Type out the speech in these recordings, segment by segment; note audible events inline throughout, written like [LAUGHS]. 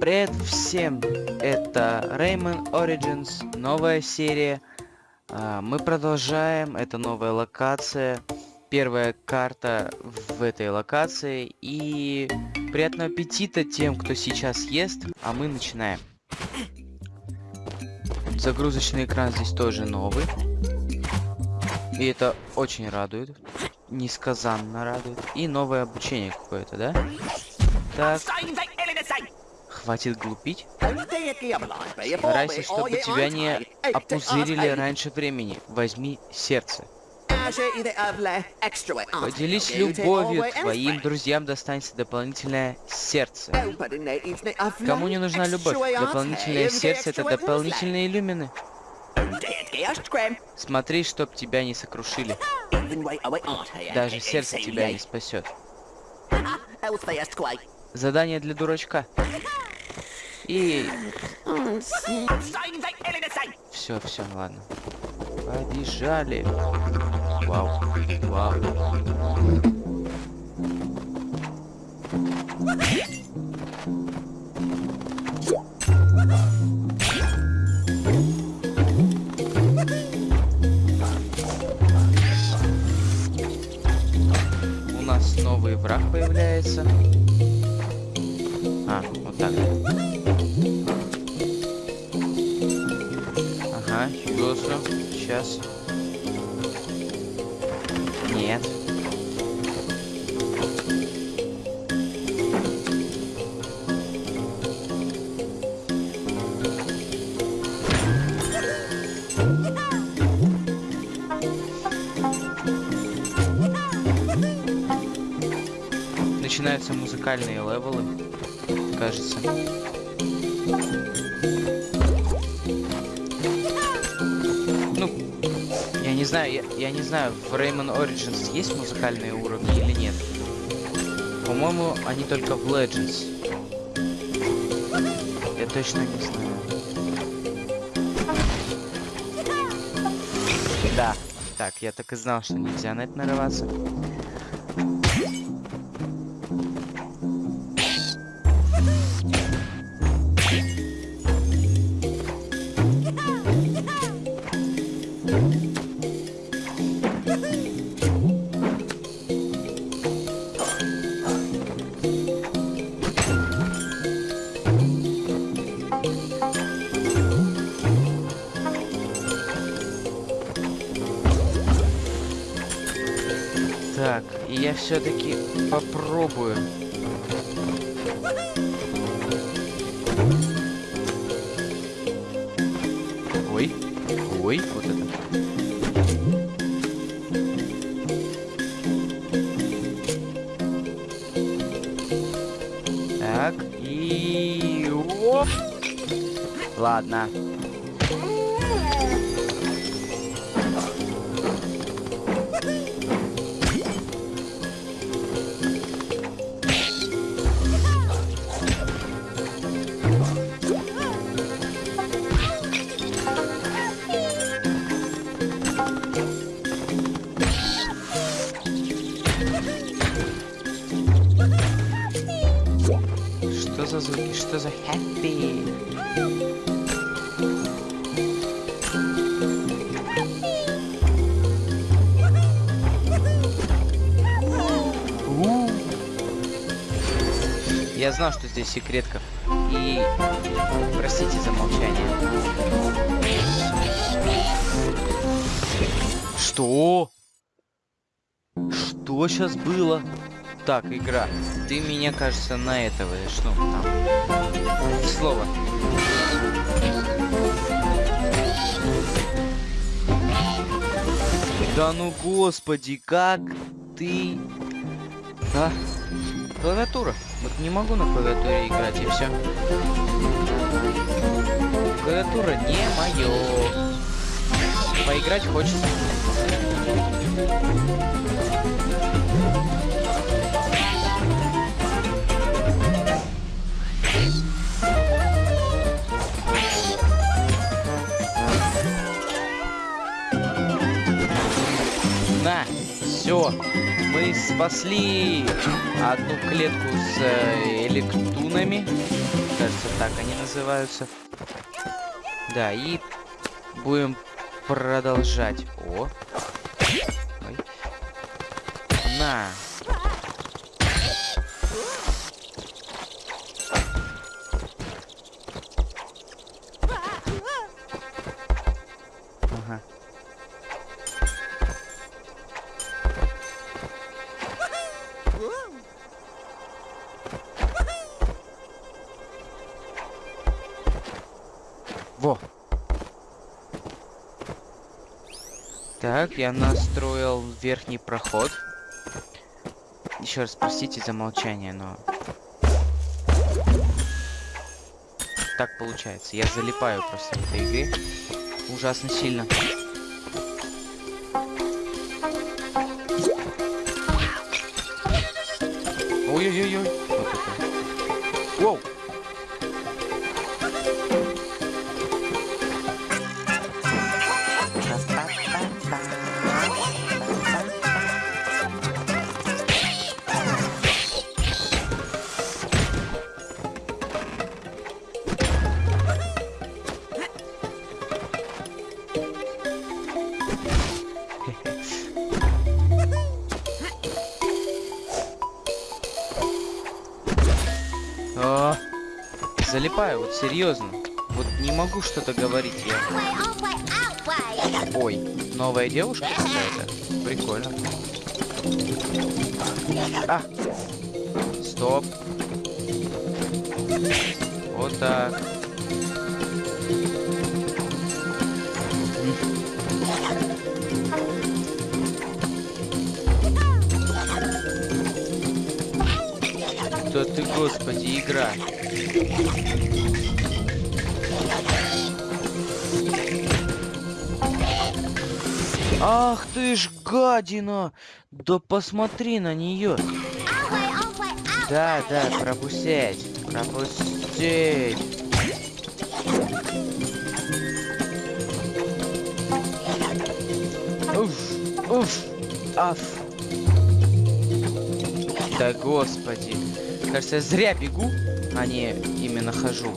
Привет всем! Это Rayman Origins, новая серия. А, мы продолжаем, это новая локация. Первая карта в этой локации. И приятного аппетита тем, кто сейчас ест, а мы начинаем. Загрузочный экран здесь тоже новый. И это очень радует. Несказанно радует. И новое обучение какое-то, да? Так. Хватит глупить. Старайся, чтобы тебя не опузырили раньше времени. Возьми сердце. Поделись любовью, твоим друзьям достанется дополнительное сердце. Кому не нужна любовь? Дополнительное сердце — это дополнительные иллюмины. Смотри, чтоб тебя не сокрушили. Даже сердце тебя не спасет. Задание для дурачка. И... Все, все, ладно. Побежали. Вау. Вау. У нас новый враг появляется. А, так. Ага, Госу. Сейчас. Нет. Начинаются музыкальные левелы, кажется. Ну, я не знаю, я, я не знаю, в Rayman Origins есть музыкальные уровни или нет. По-моему, они только в Legends. Я точно не знаю. Да. Так, я так и знал, что нельзя на это нарываться. Все-таки попробую. Ой, ой, вот это. Так, и... Оп! Ладно. Звуки? Что за? У. Я знал, что здесь секретка. И простите за молчание. Что? Что сейчас было? Так, игра. Ты меня, кажется, на этого, что там? Слово. Да ну господи, как ты... А? Клавиатура. Вот не могу на клавиатуре играть, и все. Клавиатура не мое. Поиграть хочется. Спасли одну клетку с э, электунами. кажется, так они называются. Да, и будем продолжать. О. Ой. На. Так, я настроил верхний проход. Еще раз простите за молчание, но... Так получается. Я залипаю просто в этой игре. Ужасно сильно. Ой-ой-ой-ой. Серьезно. Вот не могу что-то говорить я. Ой, новая девушка какая-то? Прикольно. А! Стоп. Вот так. Да ты, господи, игра. Ах ты ж гадина! Да посмотри на нее. Да, да, пропустить. Пропустить. Уф, уф, аф. Да господи. Кажется, я зря бегу, а не именно хожу.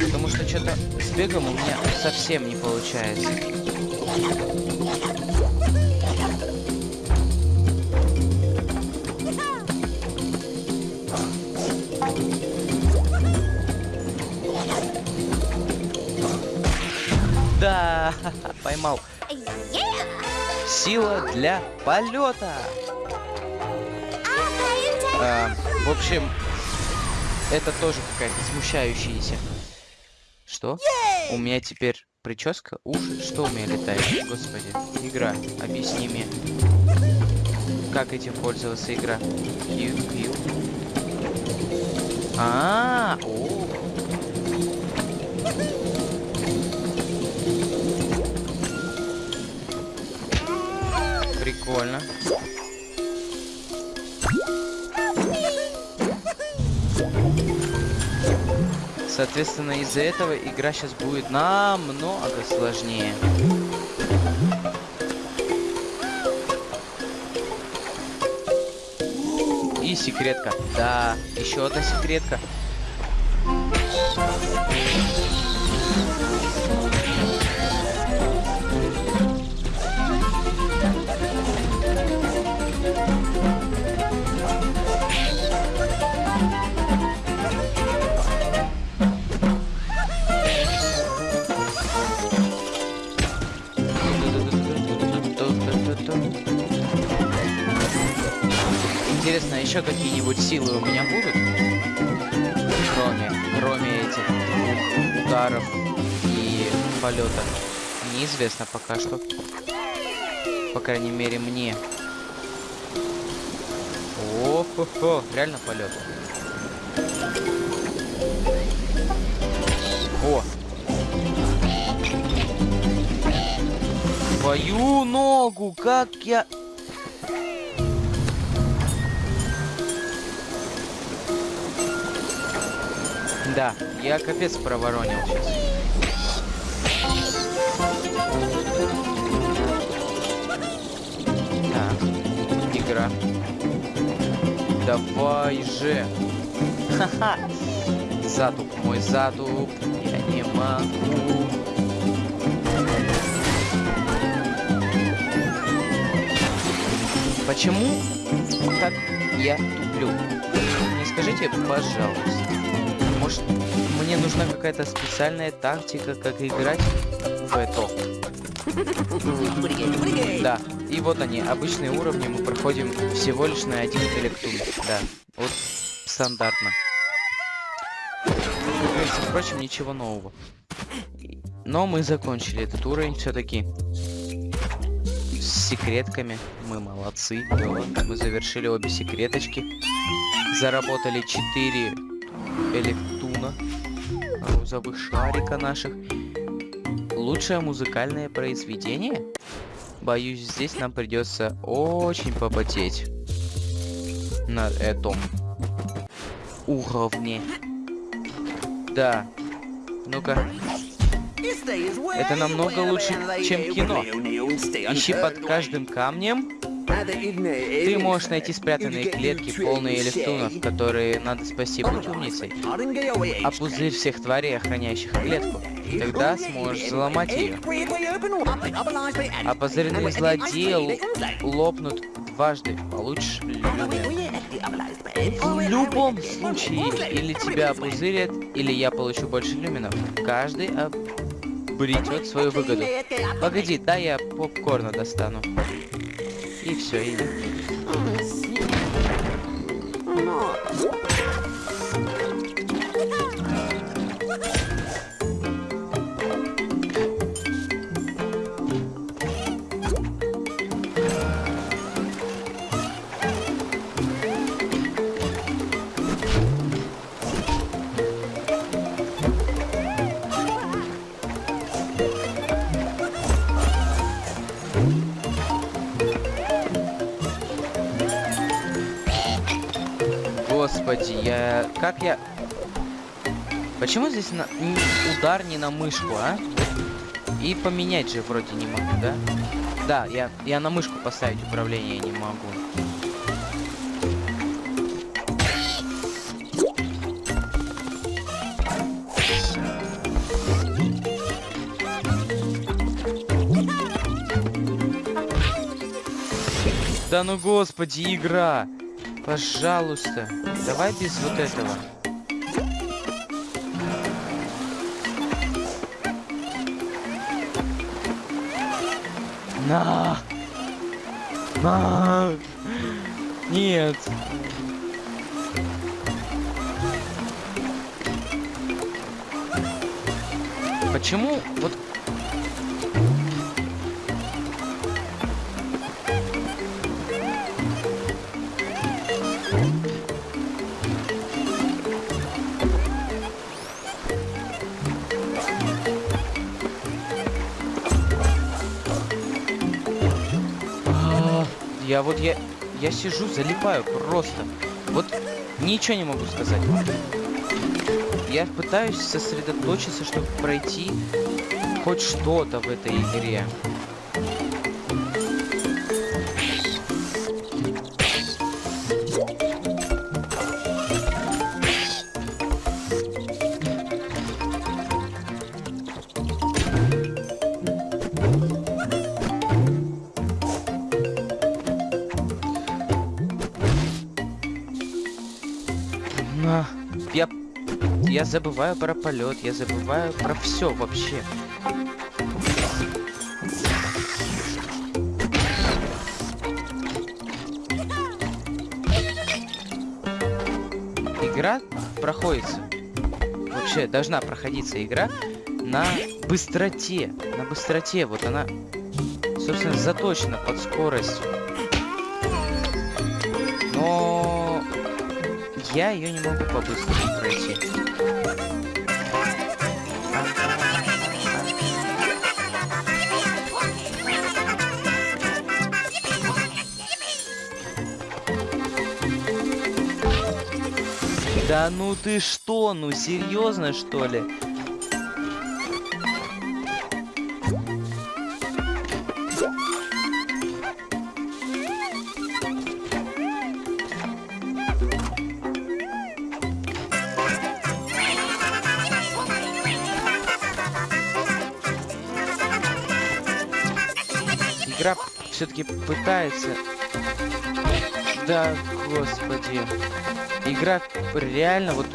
Потому что что-то с бегом у меня совсем не получается. Да, [LAUGHS] поймал. Сила для полета. А, в общем, это тоже какая-то смущающаяся. Что? У меня теперь прическа, уши, что у меня летает? Господи, игра, объясни мне. Как этим пользоваться игра? Q, Q. А, -а, -а о. Прикольно. Соответственно, из-за этого игра сейчас будет намного сложнее. И секретка. Да, еще одна секретка. Интересно, еще какие-нибудь силы у меня будут? Кроме, кроме этих двух ударов и полета. Неизвестно пока что. По крайней мере, мне. О-хо-хо, реально полет. О! Твою ногу, как я... Да, я капец проворонил сейчас. Так, игра. Давай же. Ха-ха. Затуп, мой затуп. Я не могу. Почему так я туплю? Не скажите, пожалуйста. Может, мне нужна какая-то специальная тактика, как играть в это? Да, и вот они, обычные уровни мы проходим всего лишь на один электун. Да, вот стандартно. Впрочем, ничего нового. Но мы закончили этот уровень все-таки с секретками. Мы молодцы. Мы завершили обе секреточки. Заработали 4 электуна розовых шарика наших. Лучшее музыкальное произведение? Боюсь, здесь нам придется очень попотеть. На этом уровне. Да. Ну-ка. Это намного лучше, чем кино. Ищи под каждым камнем. Ты можешь найти спрятанные клетки, полные электронов, которые надо спасти, будь умницей. А пузырь всех тварей, охраняющих клетку. Тогда сможешь взломать ее. А позыренные злодеи лопнут дважды. Получишь. В любом случае, или тебя опузырят, или я получу больше люминов. Каждый обретет свою выгоду. Погоди, да я попкорна достану. И все, и... Господи, я... Как я... Почему здесь на... удар не на мышку, а? И поменять же вроде не могу, да? Да, я, я на мышку поставить управление не могу. Да ну господи, игра! Пожалуйста, давай без вот этого. На! На! Нет! Почему вот Я вот я я сижу, залипаю просто. Вот ничего не могу сказать. Я пытаюсь сосредоточиться, чтобы пройти хоть что-то в этой игре. Забываю про полет, я забываю про все вообще. Игра проходится. Вообще, должна проходиться игра на быстроте. На быстроте. Вот она, собственно, заточена под скорость. Но я ее не могу по-быстрому пройти. Да ну ты что, ну серьезно что ли? игра все-таки пытается. Да, господи. Игра реально вот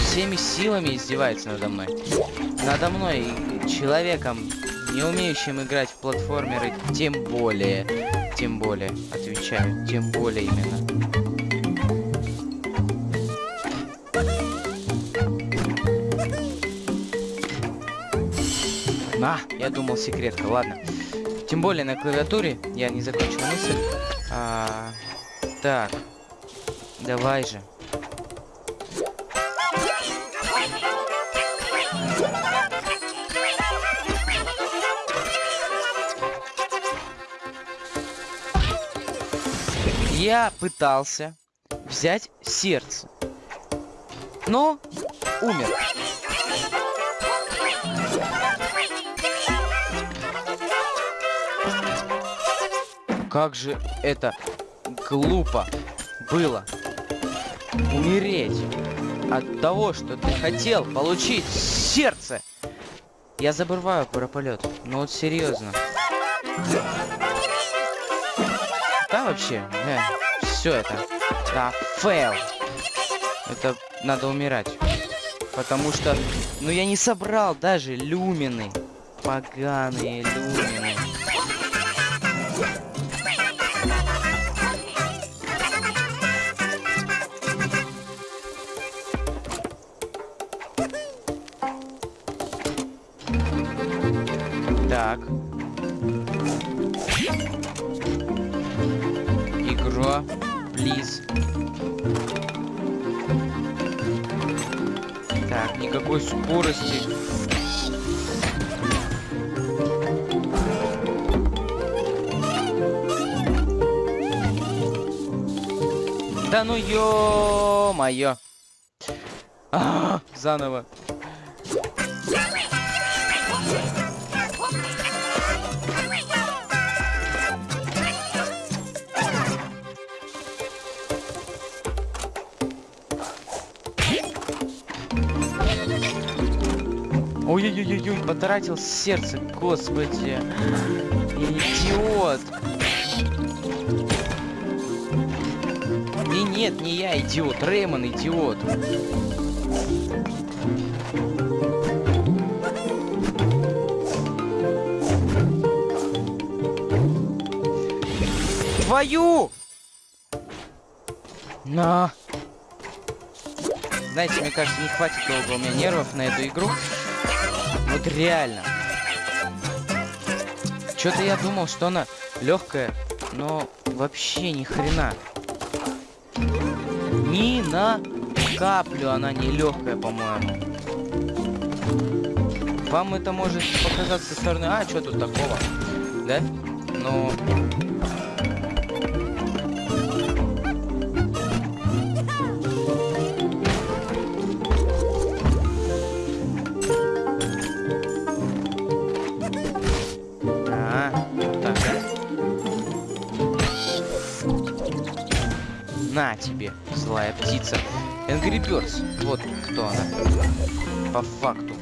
всеми силами издевается надо мной. Надо мной, человеком, не умеющим играть в платформеры, тем более. Тем более, отвечаю, тем более именно. А, я думал секретка, ладно. Тем более на клавиатуре я не закончил мысль. А, так, давай же. Я пытался взять сердце, но умер. Как же это глупо было умереть от того, что ты хотел получить сердце. Я забываю про полет. Ну вот серьезно. Да вообще, э, все это. Да, фейл. Это надо умирать. Потому что, ну я не собрал даже люмины. Поганые люмины. Скорости. Да ну ё-моё. А, заново. Ой-ой-ой-ой, потратил сердце, господи. Идиот. И нет, не я идиот, Реймон идиот. Твою! На! Знаете, мне кажется, не хватит долго у меня нервов на эту игру. Вот реально. Что-то я думал, что она легкая, но вообще ни хрена. Ни на каплю она не легкая, по-моему. Вам это может показаться со стороны, а, что тут такого, да? Но птица. Angry Birds. Вот кто она. По факту.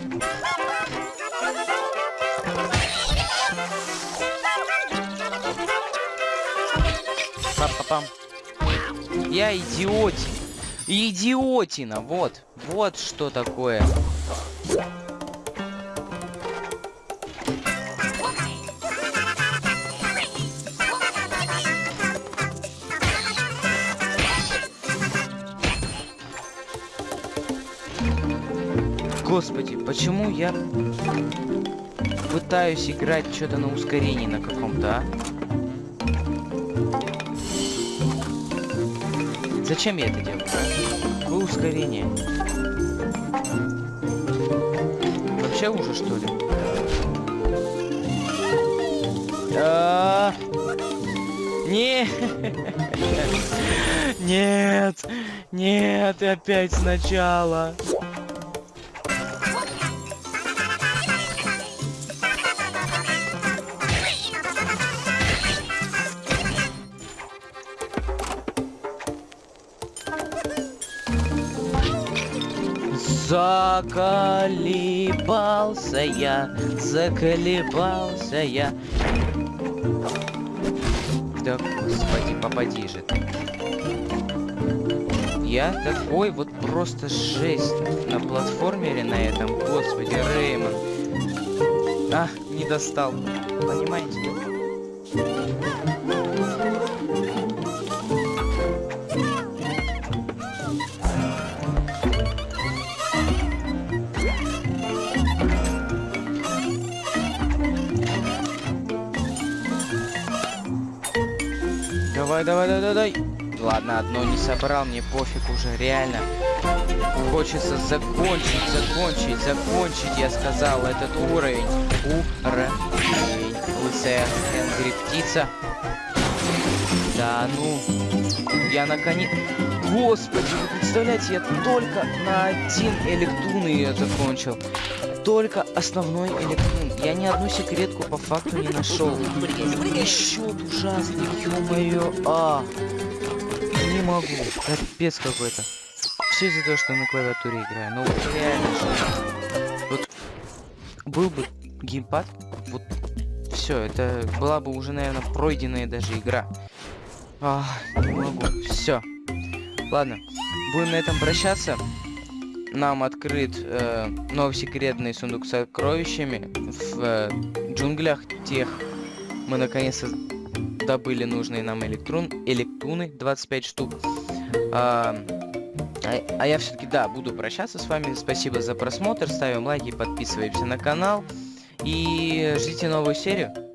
Пам-пам-пам. Я идиотин. Идиотина, вот. Вот что такое. Господи, почему я пытаюсь играть что-то на ускорении на каком-то, а? Зачем я это делаю? Какое ускорение? Вообще ужас, что ли? А, [LAUGHS] Нет! Нет! Нет, опять сначала! Заколебался я, заколебался я. Да господи, попади же ты. Я такой вот просто жесть на платформере на этом. Господи, Реймон. А, не достал. Понимаете? Давай, давай, давай, давай. Ладно, одно не собрал, мне пофиг уже, реально. Хочется закончить, закончить, закончить, я сказал, этот уровень. Уровень. Лысая Энгри птица. Да ну. Я наконец... Господи, вы представляете, я только на один электун ее закончил. Только основной электрон. Я ни одну секретку по факту не нашел. Счет ужасный, ё-моё. А, не могу. Капец какой-то. Все из-за того, что на клавиатуре играю. Ну, реально же. Вот был бы геймпад, вот все, это была бы уже, наверное, пройденная даже игра. А, не могу. Все. Ладно, будем на этом прощаться. Нам открыт э, новый секретный сундук с сокровищами в э, джунглях тех. Мы наконец-то добыли нужные нам электрон, электруны 25 штук. А, а, а я все-таки, да, буду прощаться с вами. Спасибо за просмотр. Ставим лайки, подписываемся на канал. И ждите новую серию.